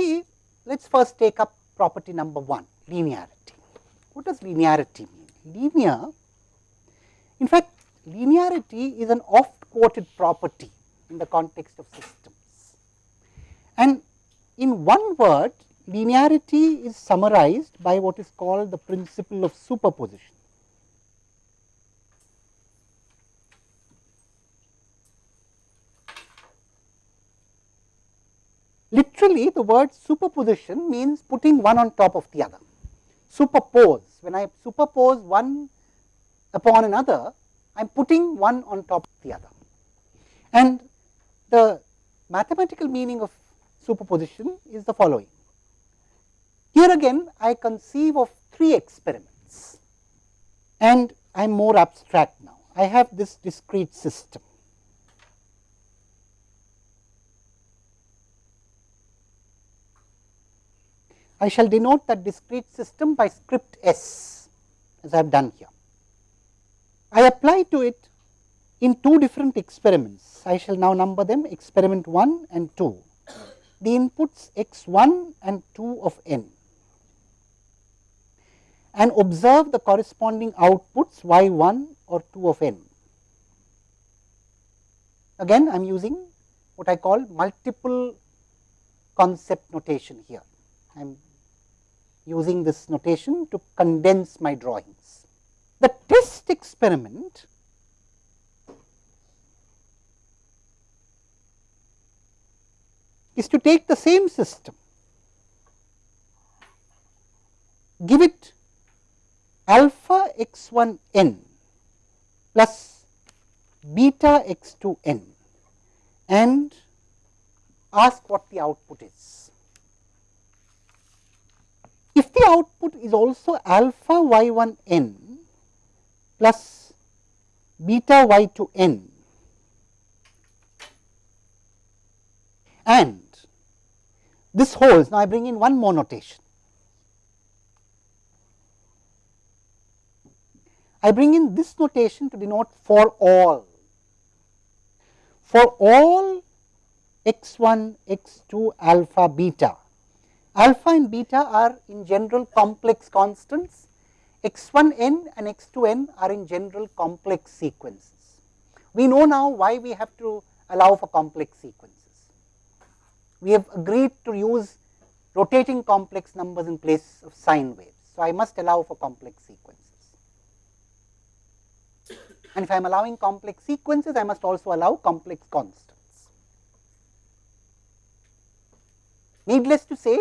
see let us first take up property number 1 linearity. What does linearity mean? Linear in fact linearity is an oft quoted property in the context of systems. And in one word linearity is summarized by what is called the principle of superposition. Literally the word superposition means putting one on top of the other. Superpose, when I superpose one upon another, I am putting one on top of the other. And the mathematical meaning of superposition is the following. Here again I conceive of three experiments and I am more abstract now. I have this discrete system. I shall denote that discrete system by script S as I have done here. I apply to it in two different experiments. I shall now number them experiment 1 and 2. The inputs x 1 and 2 of n and observe the corresponding outputs y 1 or 2 of n. Again I am using what I call multiple concept notation here. I am using this notation to condense my drawings. The test experiment is to take the same system, give it alpha x 1 n plus beta x 2 n and ask what the output is. If the output is also alpha y 1 n plus beta y 2 n and this holds, now I bring in one more notation. I bring in this notation to denote for all. For all x 1, x 2, alpha, beta, alpha and beta are in general complex constants, x 1 n and x 2 n are in general complex sequences. We know now why we have to allow for complex sequences. We have agreed to use rotating complex numbers in place of sine waves. So, I must allow for complex sequences. And if I am allowing complex sequences, I must also allow complex constants. Needless to say,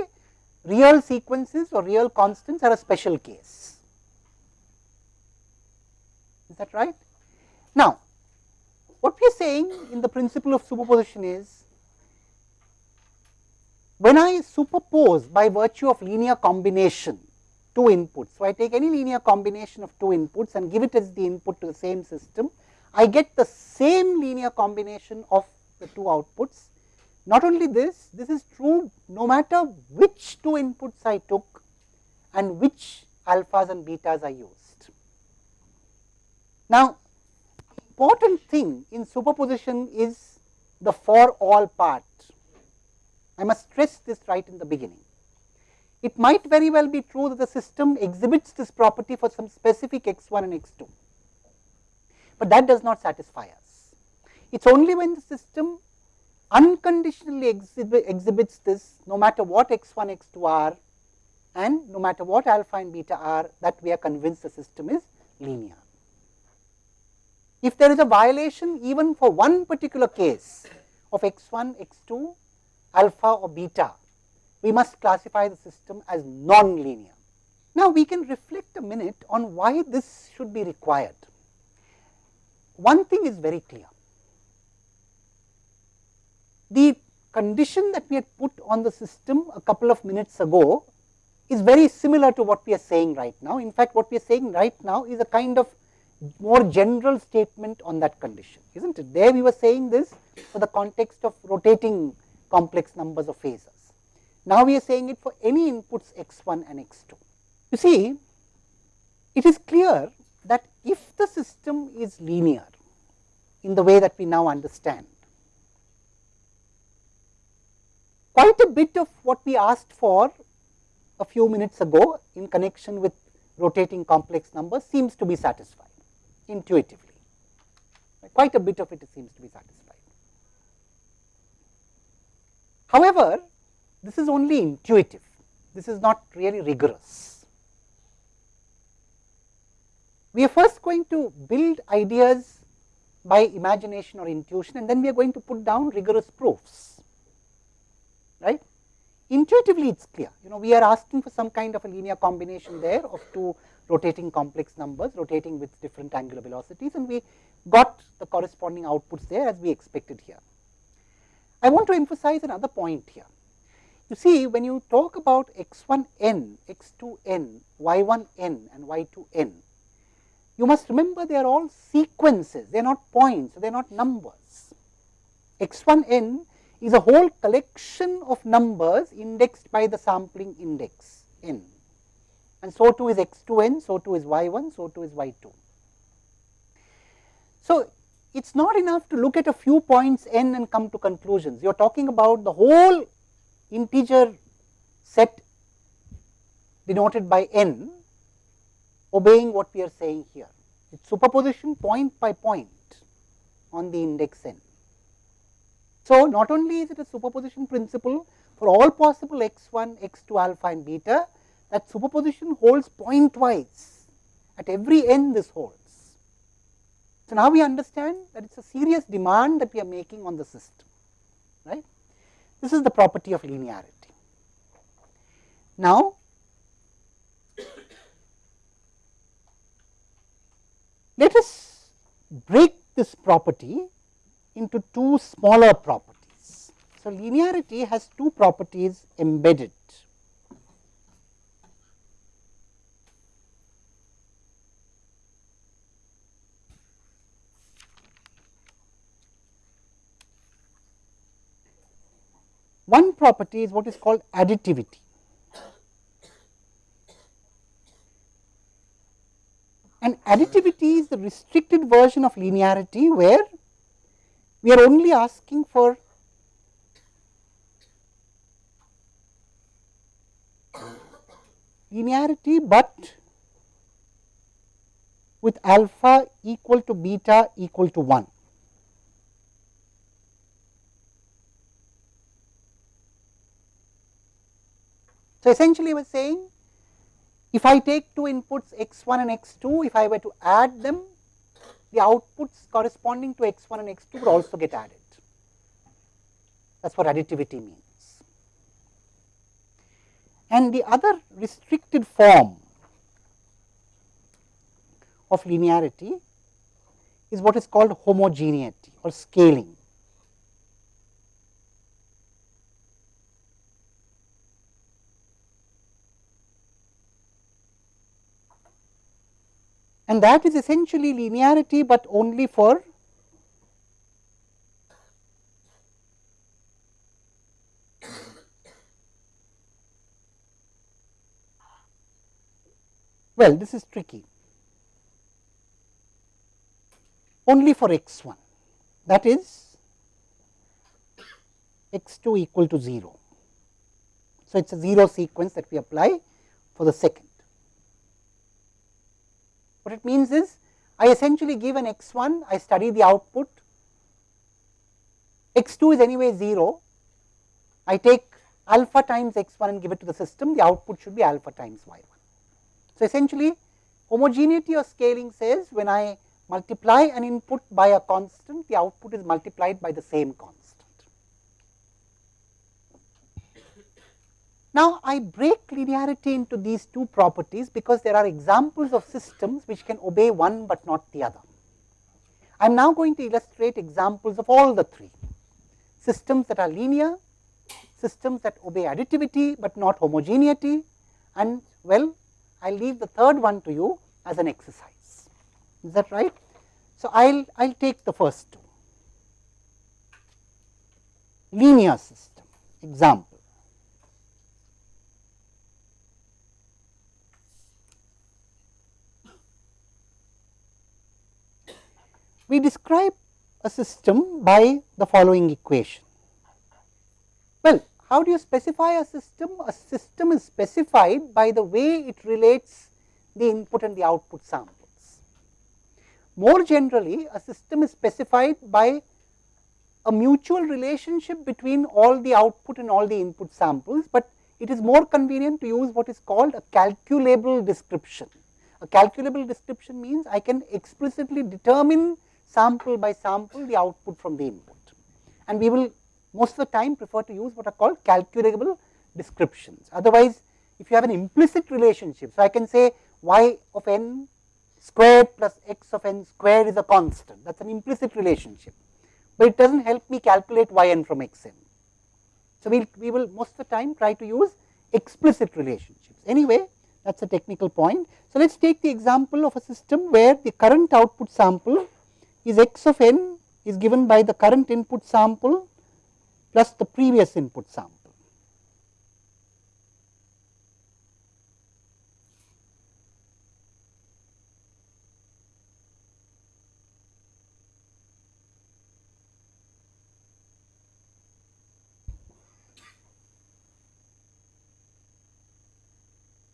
real sequences or real constants are a special case. Is that right? Now, what we are saying in the principle of superposition is, when I superpose by virtue of linear combination two inputs. So, I take any linear combination of two inputs and give it as the input to the same system. I get the same linear combination of the two outputs. Not only this, this is true no matter which two inputs I took and which alphas and betas I used. Now, important thing in superposition is the for all part. I must stress this right in the beginning. It might very well be true that the system exhibits this property for some specific x 1 and x 2, but that does not satisfy us. It is only when the system unconditionally exhibit, exhibits this no matter what x 1 x 2 are and no matter what alpha and beta are that we are convinced the system is linear. If there is a violation even for one particular case of x 1 x 2 alpha or beta we must classify the system as non-linear. Now, we can reflect a minute on why this should be required. One thing is very clear. The condition that we had put on the system a couple of minutes ago is very similar to what we are saying right now. In fact, what we are saying right now is a kind of more general statement on that condition, is not it? There we were saying this for the context of rotating complex numbers of phasors. Now, we are saying it for any inputs x 1 and x 2. You see, it is clear that if the system is linear in the way that we now understand, quite a bit of what we asked for a few minutes ago in connection with rotating complex numbers seems to be satisfied intuitively. Quite a bit of it seems to be satisfied. However, this is only intuitive, this is not really rigorous. We are first going to build ideas by imagination or intuition and then we are going to put down rigorous proofs, right. Intuitively it is clear, you know we are asking for some kind of a linear combination there of two rotating complex numbers rotating with different angular velocities and we got the corresponding outputs there as we expected here. I want to emphasize another point here. You see when you talk about x1 n, x2 n, y1 n and y2 n, you must remember they are all sequences, they are not points, they are not numbers. x1 n is a whole collection of numbers indexed by the sampling index n and so too is x2 n, so too is y1, so too is y2. So, it is not enough to look at a few points n and come to conclusions. You are talking about the whole integer set denoted by n obeying what we are saying here. It is superposition point by point on the index n. So, not only is it a superposition principle for all possible x 1, x 2 alpha and beta, that superposition holds pointwise at every n this holds. So, now we understand that it is a serious demand that we are making on the system, right. This is the property of linearity. Now, let us break this property into two smaller properties. So, linearity has two properties embedded One property is what is called additivity. And additivity is the restricted version of linearity, where we are only asking for linearity, but with alpha equal to beta equal to 1. So, essentially we are saying if I take two inputs x 1 and x 2, if I were to add them, the outputs corresponding to x 1 and x 2 would also get added. That is what additivity means. And the other restricted form of linearity is what is called homogeneity or scaling. And that is essentially linearity, but only for well this is tricky only for x 1 that is x 2 equal to 0. So, it is a 0 sequence that we apply for the second. What it means is I essentially give an x 1, I study the output, x 2 is anyway 0, I take alpha times x 1 and give it to the system, the output should be alpha times y 1. So, essentially homogeneity or scaling says when I multiply an input by a constant, the output is multiplied by the same constant. Now, I break linearity into these two properties because there are examples of systems which can obey one, but not the other. I am now going to illustrate examples of all the three systems that are linear, systems that obey additivity, but not homogeneity and well I will leave the third one to you as an exercise. Is that right? So, I will I will take the first two linear system example. We describe a system by the following equation. Well, how do you specify a system? A system is specified by the way it relates the input and the output samples. More generally, a system is specified by a mutual relationship between all the output and all the input samples, but it is more convenient to use what is called a calculable description. A calculable description means I can explicitly determine sample by sample the output from the input. And we will most of the time prefer to use what are called calculable descriptions. Otherwise, if you have an implicit relationship, so I can say y of n squared plus x of n squared is a constant, that is an implicit relationship, but it does not help me calculate y n from x n. So, we, we will most of the time try to use explicit relationships. Anyway, that is a technical point. So, let us take the example of a system where the current output sample is x of n is given by the current input sample plus the previous input sample.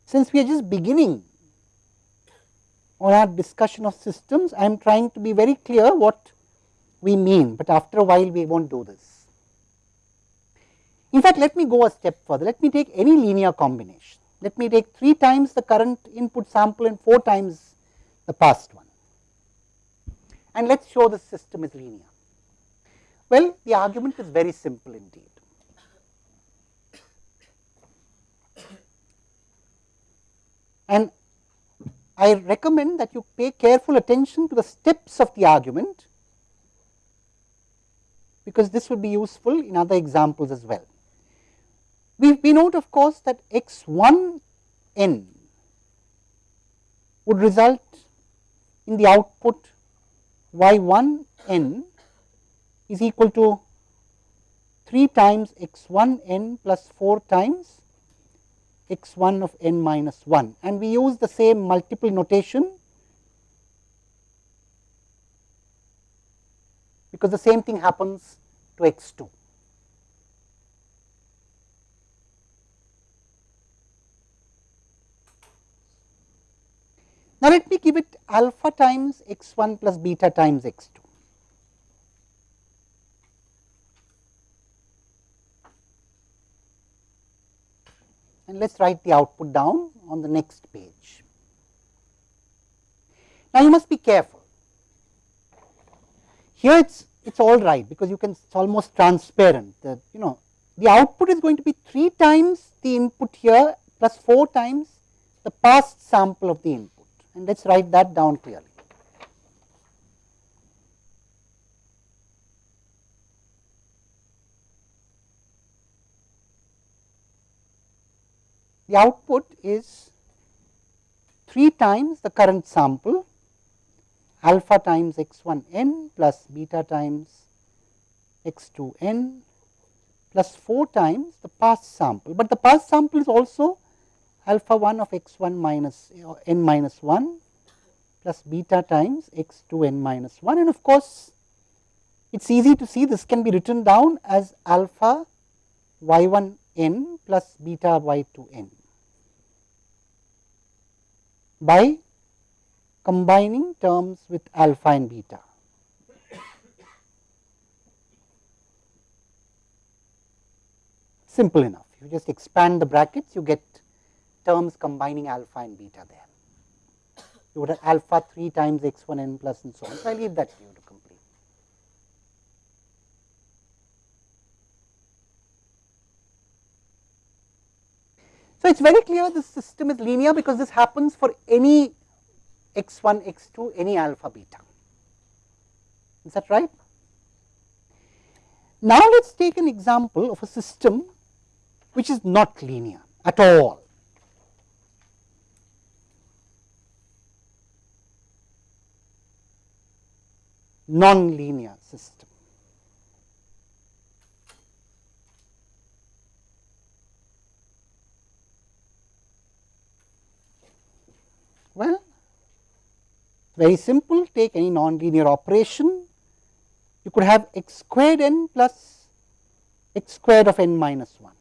Since we are just beginning on our discussion of systems, I am trying to be very clear what we mean, but after a while we will not do this. In fact, let me go a step further. Let me take any linear combination. Let me take 3 times the current input sample and 4 times the past one. And let us show the system is linear. Well, the argument is very simple indeed. And I recommend that you pay careful attention to the steps of the argument, because this would be useful in other examples as well. We, we note of course that x 1 n would result in the output y 1 n is equal to 3 times x 1 n plus 4 times x 1 of n minus 1 and we use the same multiple notation because the same thing happens to x 2. Now, let me give it alpha times x 1 plus beta times x 2. And let us write the output down on the next page. Now, you must be careful. Here it is it is all right, because you can it is almost transparent that you know the output is going to be 3 times the input here plus 4 times the past sample of the input and let us write that down clearly. The output is 3 times the current sample alpha times x 1 n plus beta times x 2 n plus 4 times the past sample, but the past sample is also alpha 1 of x 1 minus uh, n minus 1 plus beta times x 2 n minus 1 and of course, it is easy to see this can be written down as alpha y 1 n plus beta y to n. by combining terms with alpha and beta. Simple enough, you just expand the brackets, you get terms combining alpha and beta there. You would have alpha 3 times x 1 n plus and so on. So, I leave that to you to So, it is very clear this system is linear because this happens for any x 1, x 2, any alpha beta. Is that right? Now, let us take an example of a system which is not linear at all. non-linear system. very simple take any nonlinear operation you could have x squared n plus x squared of n minus 1.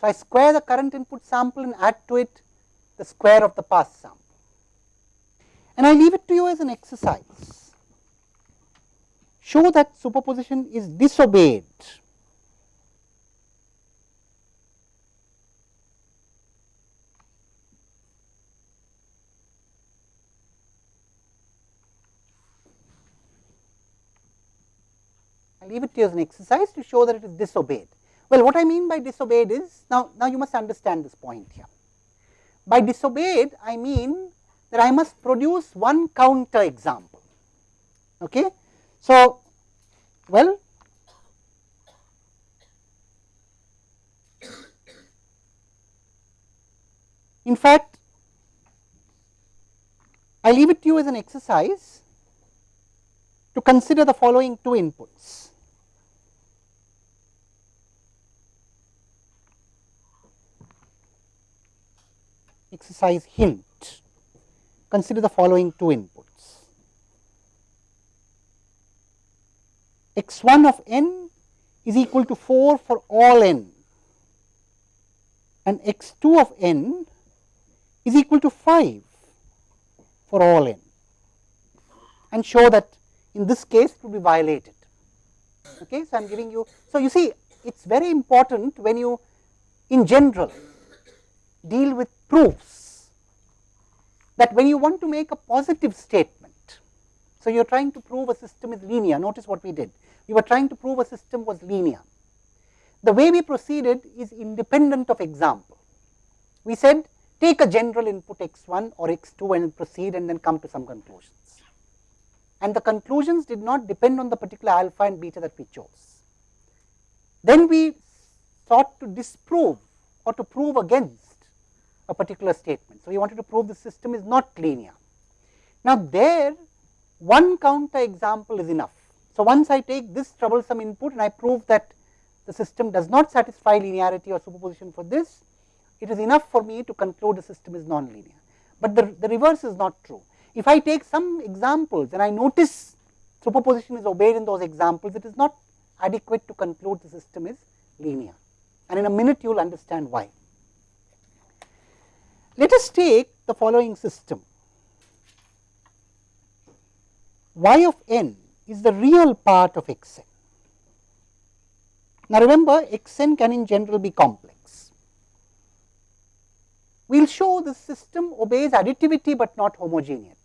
So, I square the current input sample and add to it the square of the past sample and I leave it to you as an exercise. Show that superposition is disobeyed I leave it to you as an exercise to show that it is disobeyed. Well, what I mean by disobeyed is, now, now you must understand this point here. By disobeyed, I mean that I must produce one counter example. Okay? So, well, in fact, I leave it to you as an exercise to consider the following two inputs. Exercise hint consider the following two inputs. x 1 of n is equal to 4 for all n and x 2 of n is equal to 5 for all n and show that in this case it will be violated. Okay. So, I am giving you. So, you see it is very important when you in general deal with proofs that when you want to make a positive statement, so you are trying to prove a system is linear, notice what we did, we were trying to prove a system was linear. The way we proceeded is independent of example. We said take a general input x 1 or x 2 and proceed and then come to some conclusions. And the conclusions did not depend on the particular alpha and beta that we chose. Then we sought to disprove or to prove against a particular statement. So, we wanted to prove the system is not linear. Now, there one counter example is enough. So, once I take this troublesome input and I prove that the system does not satisfy linearity or superposition for this, it is enough for me to conclude the system is non-linear. But the, the reverse is not true. If I take some examples and I notice superposition is obeyed in those examples, it is not adequate to conclude the system is linear. And in a minute you will understand why. Let us take the following system. y of n is the real part of x n. Now, remember x n can in general be complex. We will show the system obeys additivity, but not homogeneity.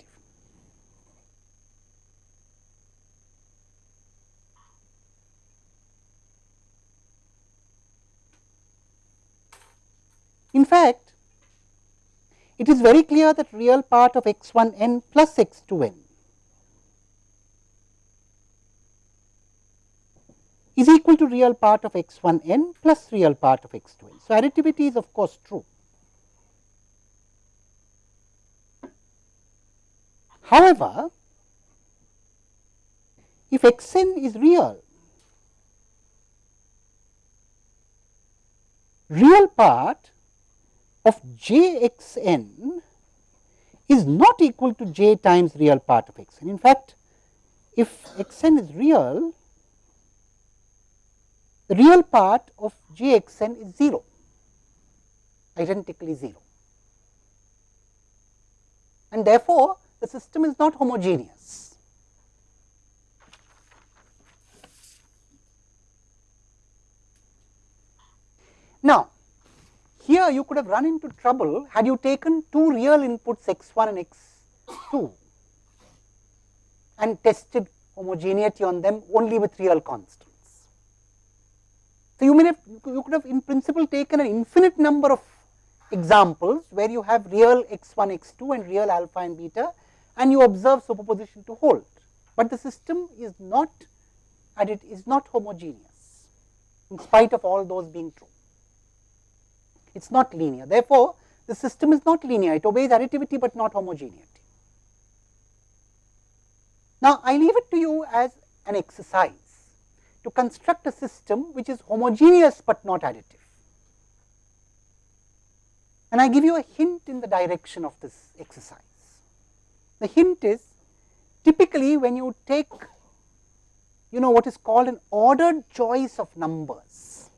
In fact, it is very clear that real part of x 1 n plus x 2 n is equal to real part of x 1 n plus real part of x 2 n. So, additivity is of course true. However, if x n is real, real part of j x n is not equal to j times real part of x n. In fact, if x n is real, the real part of j x n is 0, identically 0. And therefore, the system is not homogeneous. Now, here you could have run into trouble had you taken two real inputs x 1 and x 2 and tested homogeneity on them only with real constants. So, you may have you could have in principle taken an infinite number of examples where you have real x 1 x 2 and real alpha and beta and you observe superposition to hold, but the system is not and it is not homogeneous in spite of all those being true it is not linear. Therefore, the system is not linear, it obeys additivity, but not homogeneity. Now, I leave it to you as an exercise to construct a system which is homogeneous, but not additive. And I give you a hint in the direction of this exercise. The hint is typically when you take you know what is called an ordered choice of numbers.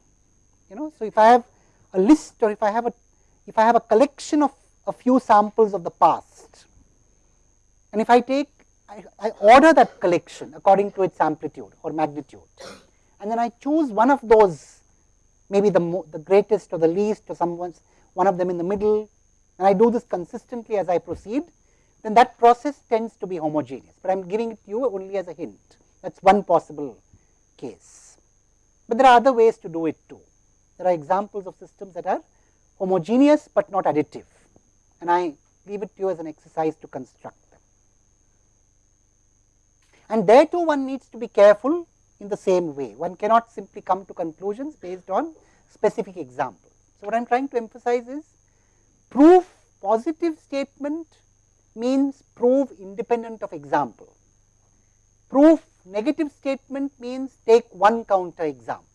You know, so if I have a list or if I have a if I have a collection of a few samples of the past and if I take I, I order that collection according to its amplitude or magnitude and then I choose one of those maybe the, the greatest or the least or some ones, one of them in the middle and I do this consistently as I proceed, then that process tends to be homogeneous, but I am giving it to you only as a hint. That is one possible case. But there are other ways to do it too. There are examples of systems that are homogeneous, but not additive and I leave it to you as an exercise to construct them. And there too one needs to be careful in the same way. One cannot simply come to conclusions based on specific examples. So, what I am trying to emphasize is proof positive statement means prove independent of example. Proof negative statement means take one counter example.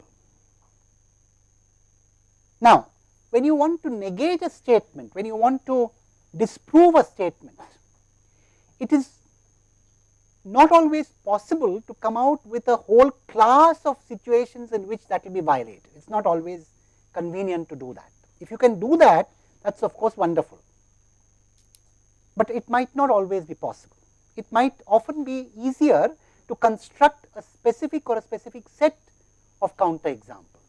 Now, when you want to negate a statement, when you want to disprove a statement, it is not always possible to come out with a whole class of situations in which that will be violated. It is not always convenient to do that. If you can do that, that is of course wonderful, but it might not always be possible. It might often be easier to construct a specific or a specific set of counter examples,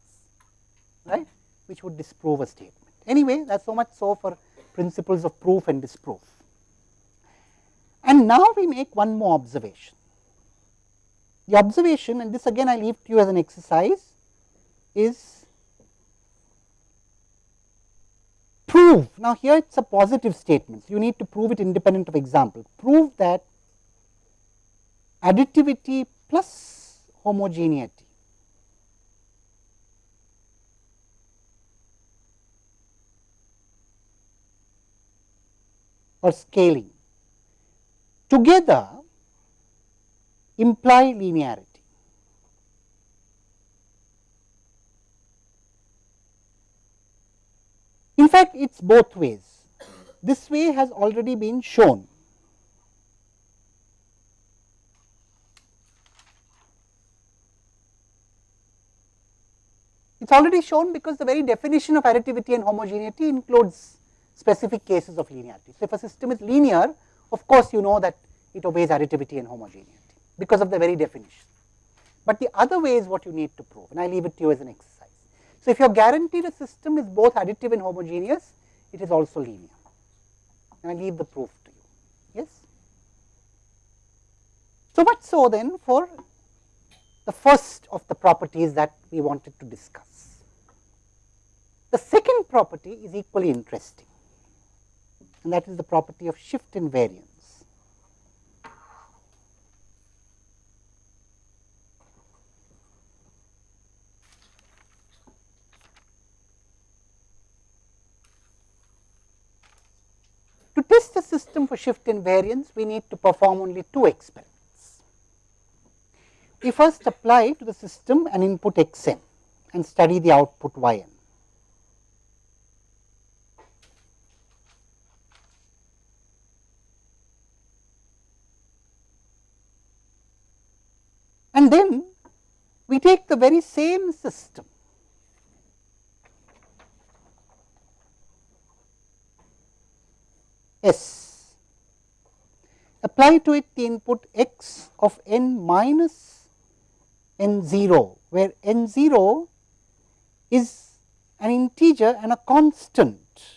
right, which would disprove a statement. Anyway, that is so much so for principles of proof and disproof. And now we make one more observation. The observation and this again I leave to you as an exercise is prove. Now, here it is a positive statement. so You need to prove it independent of example. Prove that additivity plus homogeneity or scaling together imply linearity. In fact, it is both ways. This way has already been shown. It is already shown because the very definition of additivity and homogeneity includes specific cases of linearity. So, if a system is linear, of course, you know that it obeys additivity and homogeneity because of the very definition. But the other way is what you need to prove and I leave it to you as an exercise. So, if you are guaranteed a system is both additive and homogeneous, it is also linear and I leave the proof to you. Yes. So much so then for the first of the properties that we wanted to discuss. The second property is equally interesting and that is the property of shift invariance. To test the system for shift invariance, we need to perform only two experiments. We first apply to the system an input x n and study the output y n. And then we take the very same system. S, apply to it the input x of n minus n 0, where n 0 is an integer and a constant